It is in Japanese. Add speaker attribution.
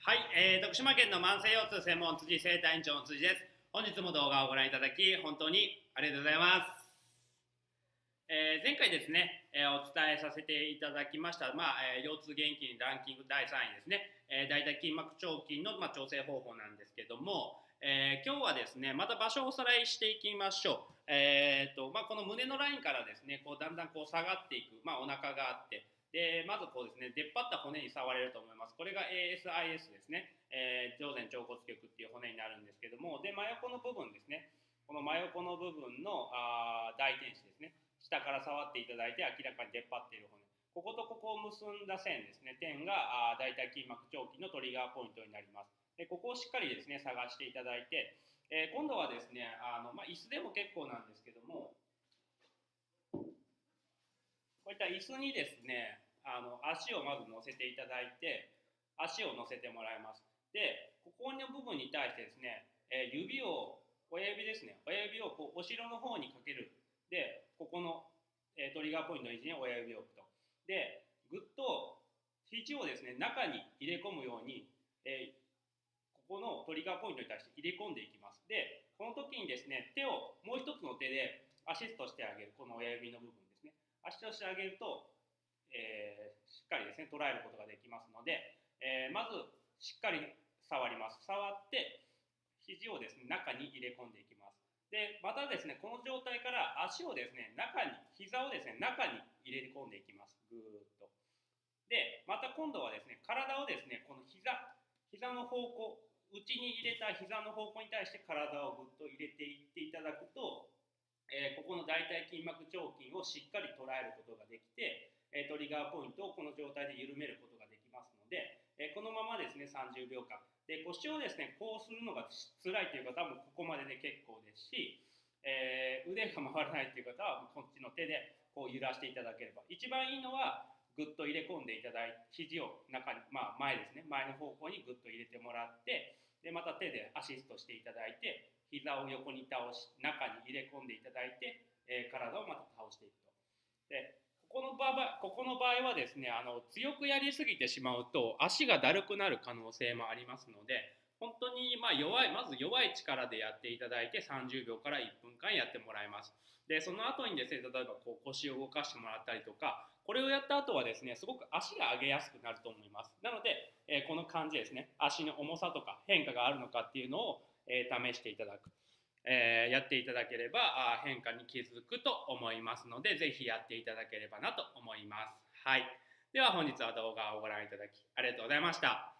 Speaker 1: はい、えー、徳島県の慢性腰痛専門辻生体院長の辻です。本日も動画をご覧いただき本当にありがとうございます。えー前回ですね、えーお伝えさせていただきました、まあえー腰痛元気にランキング第3位ですね、えー、大腿筋膜腸筋の、まあ、調整方法なんですけども、えー今日はですねまた場所をおさらいしていきましょう。えーとまあ、この胸のラインからですねこうだんだんこう下がっていく、まあ、お腹があってでまずこうですね出っ張った骨に触れると思います。これが ASIS ですね、えー上前腸骨棘っていう骨になるんですけどもで真横の部分ですね。この真横の部分のあ大天使ですね。下から触っていただいて明らかに出っ張っている骨。こことここを結んだ線ですね。点があ大腿筋膜腸筋のトリガーポイントになります。でここをしっかりですね探していただいてえー今度はですねあの、まあ、椅子でも結構なんですけどもこういった椅子にですねあの足をまず乗せていただいて足を乗せてもらいますでここの部分に対してですね、え指を親指ですね親指をこうお尻の方にかけるでここの、えトリガーポイントの位置に親指を置くとでぐっと肘をですね中に入れ込むように、えここのトリガーポイントに対して入れ込んでいきます。で、この時にですね、手をもう一つの手でアシストしてあげる、この親指の部分ですね。アシストしてあげると、えーしっかりですね、捉えることができますので、えーまずしっかり触ります。触って、肘をですね、中に入れ込んでいきます。で、またですね、この状態から足をですね、中に、膝をですね、中に入れ込んでいきます。ぐーっと。で、また今度はですね、体をですね、この膝、膝の方向、内に入れた膝の方向に対して体をぐっと入れていっていただくと、えーここの大腿筋膜腸筋をしっかり捉えることができて、えトリガーポイントをこの状態で緩めることができますので、えこのままですね30秒間。で腰をですねこうするのが辛いという方はもここまでで結構ですし、えー腕が回らないという方はこっちの手でこう揺らしていただければ。一番いいのはぐっと入れ込んでいただいて肘を中に、まあ、前ですね前の方向にぐっと入れてもらってでまた手でアシストしていただいて膝を横に倒し中に入れ込んでいただいて、えー体をまた倒していくと。でここの場合ここの場合はですねあの強くやりすぎてしまうと足がだるくなる可能性もありますので本当にま弱いまず弱い力でやっていただいて30秒から1分間やってもらいます。でその後にですね例えばこう腰を動かしてもらったりとかこれをやった後はですねすごく足が上げやすくなると思います。なので、えーこの感じですね足の重さとか変化があるのかっていうのを、え試していただく、えーやっていただければあ変化に気づくと思いますのでぜひやっていただければなと思います。はい。では本日は動画をご覧いただきありがとうございました。